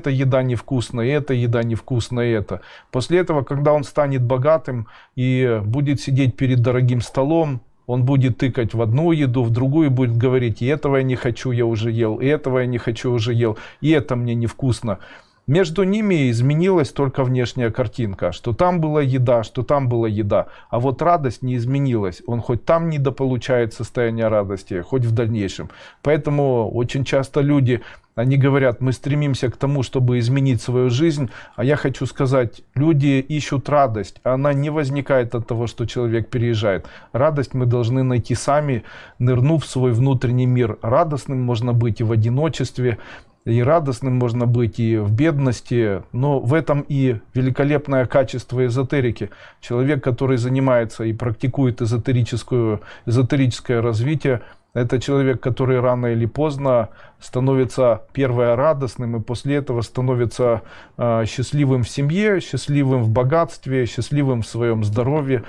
эта еда невкусная, эта еда невкусная, это. После этого, когда он станет богатым и будет сидеть перед дорогим столом, он будет тыкать в одну еду, в другую будет говорить, и этого я не хочу, я уже ел, и этого я не хочу, уже ел, и это мне невкусно. Между ними изменилась только внешняя картинка, что там была еда, что там была еда, а вот радость не изменилась. Он хоть там недополучает состояние радости, хоть в дальнейшем. Поэтому очень часто люди, они говорят, мы стремимся к тому, чтобы изменить свою жизнь, а я хочу сказать, люди ищут радость, она не возникает от того, что человек переезжает. Радость мы должны найти сами, нырнув в свой внутренний мир. Радостным можно быть и в одиночестве, и радостным можно быть и в бедности, но в этом и великолепное качество эзотерики. Человек, который занимается и практикует эзотерическую, эзотерическое развитие, это человек, который рано или поздно становится первое радостным и после этого становится э, счастливым в семье, счастливым в богатстве, счастливым в своем здоровье.